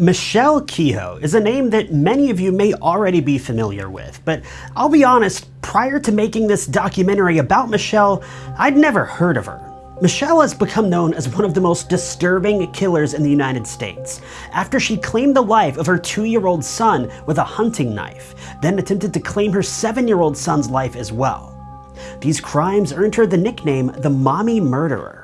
Michelle Kehoe is a name that many of you may already be familiar with, but I'll be honest, prior to making this documentary about Michelle, I'd never heard of her. Michelle has become known as one of the most disturbing killers in the United States after she claimed the life of her two-year-old son with a hunting knife, then attempted to claim her seven-year-old son's life as well. These crimes earned her the nickname the Mommy Murderer.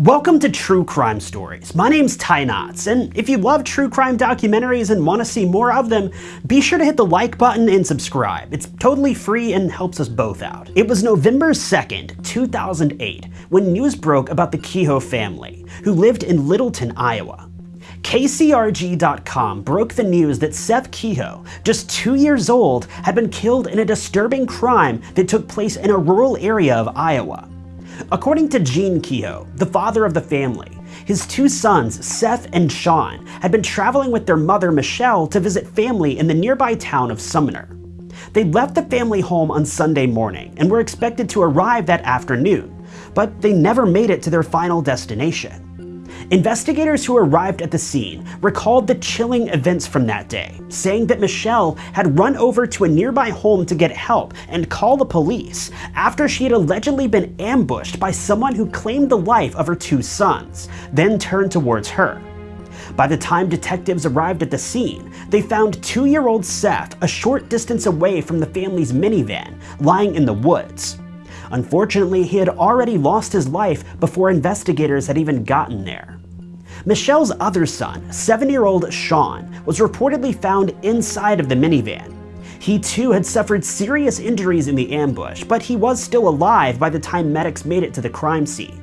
Welcome to True Crime Stories. My name's Ty Knotts, and if you love true crime documentaries and want to see more of them, be sure to hit the like button and subscribe. It's totally free and helps us both out. It was November 2nd, 2008, when news broke about the Kehoe family, who lived in Littleton, Iowa. KCRG.com broke the news that Seth Kehoe, just two years old, had been killed in a disturbing crime that took place in a rural area of Iowa. According to Gene Kehoe, the father of the family, his two sons, Seth and Sean, had been traveling with their mother, Michelle, to visit family in the nearby town of Sumner. They left the family home on Sunday morning and were expected to arrive that afternoon, but they never made it to their final destination. Investigators who arrived at the scene recalled the chilling events from that day, saying that Michelle had run over to a nearby home to get help and call the police after she had allegedly been ambushed by someone who claimed the life of her two sons, then turned towards her. By the time detectives arrived at the scene, they found two-year-old Seth a short distance away from the family's minivan, lying in the woods. Unfortunately, he had already lost his life before investigators had even gotten there. Michelle's other son, 7-year-old Sean, was reportedly found inside of the minivan. He too had suffered serious injuries in the ambush, but he was still alive by the time medics made it to the crime scene.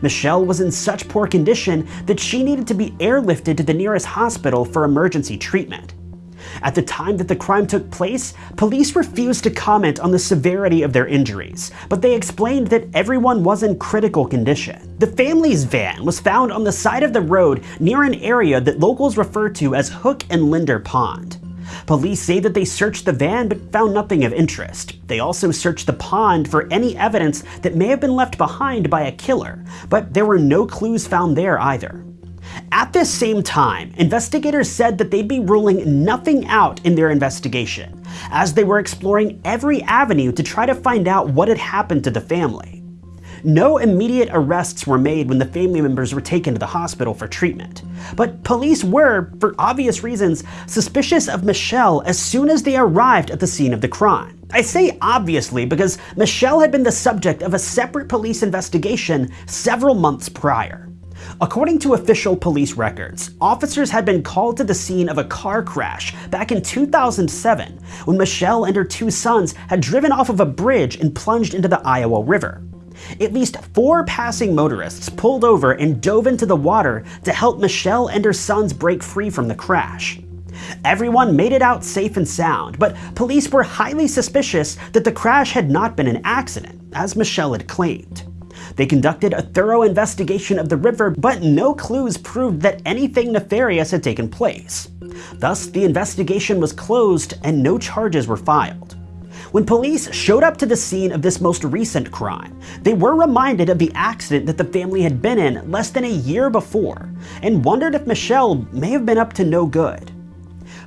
Michelle was in such poor condition that she needed to be airlifted to the nearest hospital for emergency treatment. At the time that the crime took place, police refused to comment on the severity of their injuries, but they explained that everyone was in critical condition. The family's van was found on the side of the road near an area that locals refer to as Hook and Linder Pond. Police say that they searched the van but found nothing of interest. They also searched the pond for any evidence that may have been left behind by a killer, but there were no clues found there either. At this same time, investigators said that they'd be ruling nothing out in their investigation, as they were exploring every avenue to try to find out what had happened to the family. No immediate arrests were made when the family members were taken to the hospital for treatment, but police were, for obvious reasons, suspicious of Michelle as soon as they arrived at the scene of the crime. I say obviously because Michelle had been the subject of a separate police investigation several months prior. According to official police records, officers had been called to the scene of a car crash back in 2007 when Michelle and her two sons had driven off of a bridge and plunged into the Iowa River. At least four passing motorists pulled over and dove into the water to help Michelle and her sons break free from the crash. Everyone made it out safe and sound, but police were highly suspicious that the crash had not been an accident, as Michelle had claimed. They conducted a thorough investigation of the river, but no clues proved that anything nefarious had taken place. Thus, the investigation was closed and no charges were filed. When police showed up to the scene of this most recent crime, they were reminded of the accident that the family had been in less than a year before, and wondered if Michelle may have been up to no good.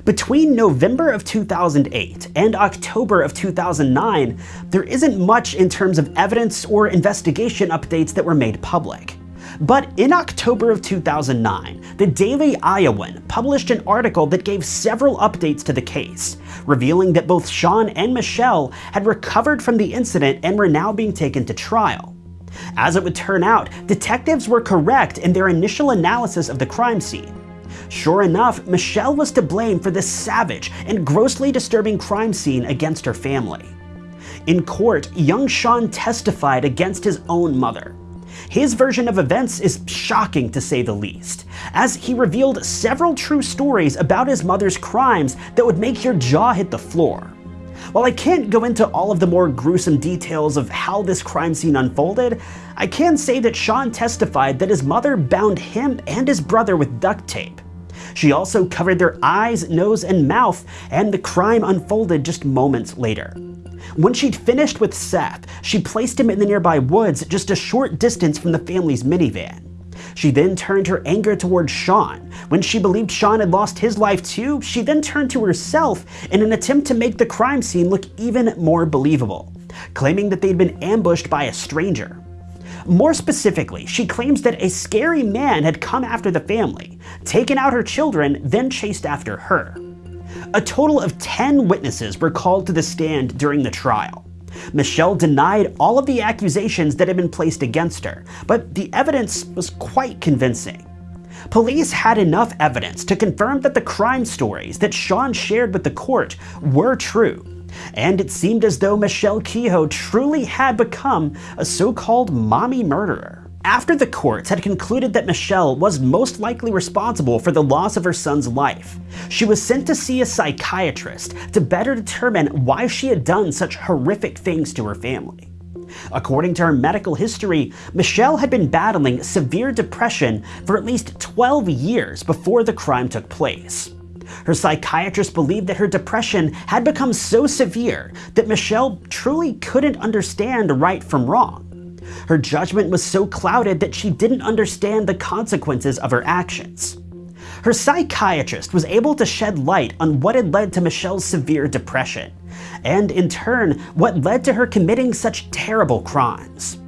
Between November of 2008 and October of 2009, there isn't much in terms of evidence or investigation updates that were made public. But in October of 2009, the Daily Iowan published an article that gave several updates to the case, revealing that both Sean and Michelle had recovered from the incident and were now being taken to trial. As it would turn out, detectives were correct in their initial analysis of the crime scene. Sure enough, Michelle was to blame for this savage and grossly disturbing crime scene against her family. In court, young Sean testified against his own mother. His version of events is shocking to say the least, as he revealed several true stories about his mother's crimes that would make your jaw hit the floor. While I can't go into all of the more gruesome details of how this crime scene unfolded, I can say that Sean testified that his mother bound him and his brother with duct tape. She also covered their eyes, nose, and mouth, and the crime unfolded just moments later. When she'd finished with Seth, she placed him in the nearby woods just a short distance from the family's minivan. She then turned her anger towards Sean. When she believed Sean had lost his life too, she then turned to herself in an attempt to make the crime scene look even more believable, claiming that they'd been ambushed by a stranger. More specifically, she claims that a scary man had come after the family, taken out her children, then chased after her. A total of 10 witnesses were called to the stand during the trial. Michelle denied all of the accusations that had been placed against her, but the evidence was quite convincing. Police had enough evidence to confirm that the crime stories that Sean shared with the court were true, and it seemed as though Michelle Kehoe truly had become a so-called mommy murderer. After the courts had concluded that Michelle was most likely responsible for the loss of her son's life, she was sent to see a psychiatrist to better determine why she had done such horrific things to her family. According to her medical history, Michelle had been battling severe depression for at least 12 years before the crime took place. Her psychiatrist believed that her depression had become so severe that Michelle truly couldn't understand right from wrong. Her judgment was so clouded that she didn't understand the consequences of her actions. Her psychiatrist was able to shed light on what had led to Michelle's severe depression, and in turn, what led to her committing such terrible crimes.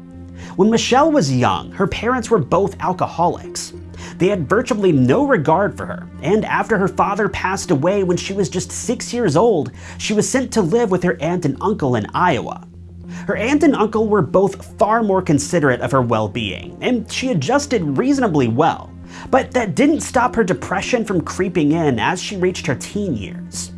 When Michelle was young, her parents were both alcoholics. They had virtually no regard for her, and after her father passed away when she was just six years old, she was sent to live with her aunt and uncle in Iowa. Her aunt and uncle were both far more considerate of her well-being, and she adjusted reasonably well. But that didn't stop her depression from creeping in as she reached her teen years.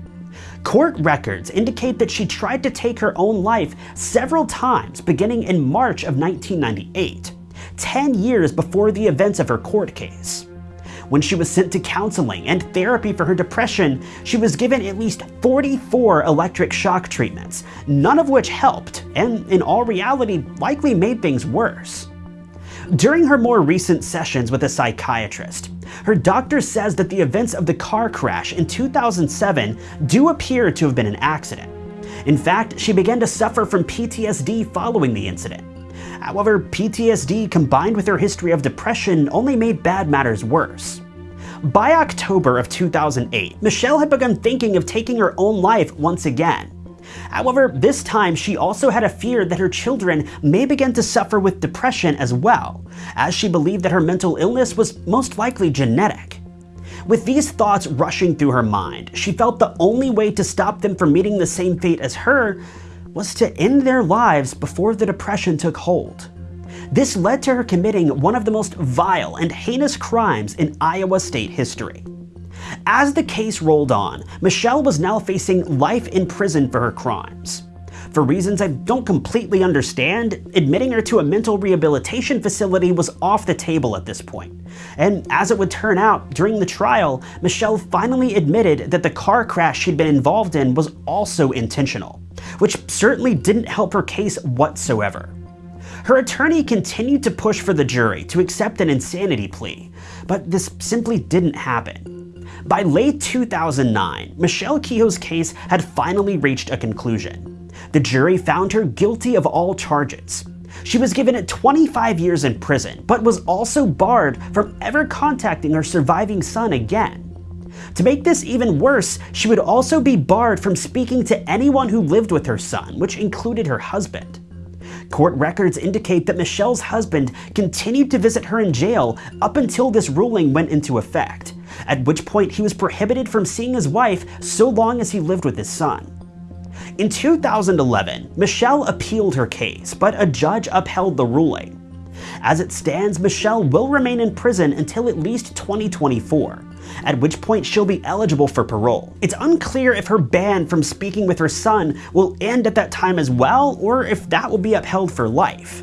Court records indicate that she tried to take her own life several times beginning in March of 1998, 10 years before the events of her court case. When she was sent to counseling and therapy for her depression, she was given at least 44 electric shock treatments, none of which helped, and in all reality likely made things worse. During her more recent sessions with a psychiatrist, her doctor says that the events of the car crash in 2007 do appear to have been an accident. In fact, she began to suffer from PTSD following the incident. However, PTSD combined with her history of depression only made bad matters worse. By October of 2008, Michelle had begun thinking of taking her own life once again. However, this time she also had a fear that her children may begin to suffer with depression as well, as she believed that her mental illness was most likely genetic. With these thoughts rushing through her mind, she felt the only way to stop them from meeting the same fate as her was to end their lives before the depression took hold. This led to her committing one of the most vile and heinous crimes in Iowa state history. As the case rolled on, Michelle was now facing life in prison for her crimes. For reasons I don't completely understand, admitting her to a mental rehabilitation facility was off the table at this point. And as it would turn out, during the trial, Michelle finally admitted that the car crash she'd been involved in was also intentional, which certainly didn't help her case whatsoever. Her attorney continued to push for the jury to accept an insanity plea, but this simply didn't happen. By late 2009, Michelle Kehoe's case had finally reached a conclusion. The jury found her guilty of all charges. She was given 25 years in prison, but was also barred from ever contacting her surviving son again. To make this even worse, she would also be barred from speaking to anyone who lived with her son, which included her husband. Court records indicate that Michelle's husband continued to visit her in jail up until this ruling went into effect, at which point he was prohibited from seeing his wife so long as he lived with his son. In 2011, Michelle appealed her case, but a judge upheld the ruling. As it stands, Michelle will remain in prison until at least 2024, at which point she'll be eligible for parole. It's unclear if her ban from speaking with her son will end at that time as well, or if that will be upheld for life.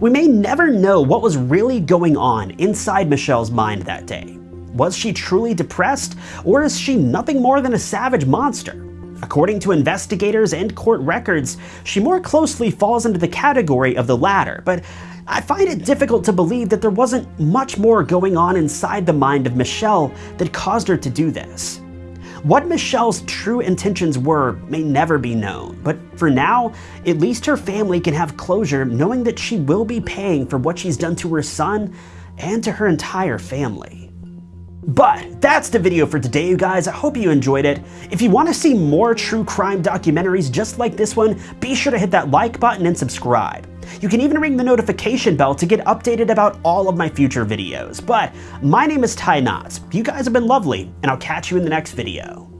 We may never know what was really going on inside Michelle's mind that day. Was she truly depressed, or is she nothing more than a savage monster? According to investigators and court records, she more closely falls into the category of the latter, but I find it difficult to believe that there wasn't much more going on inside the mind of Michelle that caused her to do this. What Michelle's true intentions were may never be known, but for now, at least her family can have closure knowing that she will be paying for what she's done to her son and to her entire family. But that's the video for today, you guys. I hope you enjoyed it. If you want to see more true crime documentaries just like this one, be sure to hit that like button and subscribe. You can even ring the notification bell to get updated about all of my future videos. But my name is Ty Knotts. You guys have been lovely, and I'll catch you in the next video.